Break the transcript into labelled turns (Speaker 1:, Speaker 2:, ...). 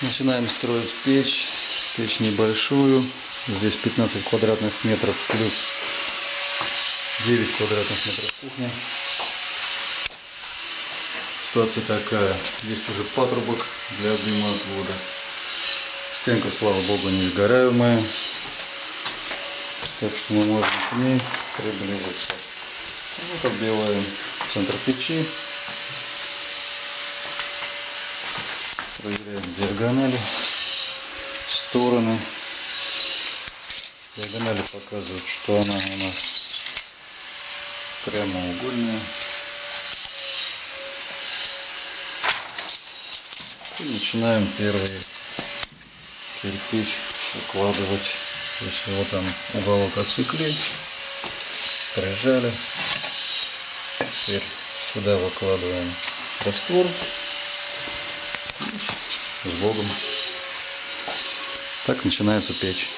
Speaker 1: Начинаем строить печь. Печь небольшую. Здесь 15 квадратных метров плюс 9 квадратных метров кухня. Ситуация такая. Есть уже патрубок для дыма отвода. Стенка, слава богу, не сгораемая. Так что мы можем к ней приблизиться. Вот оббиваем центр печи. Проверяем диагонали, стороны. Диагонали показывают, что она у нас прямоугольная. И начинаем первый кирпич укладывать. Есть вот там уголок отсекли, прижали. Теперь сюда выкладываем раствор с Богом. Так начинается печь.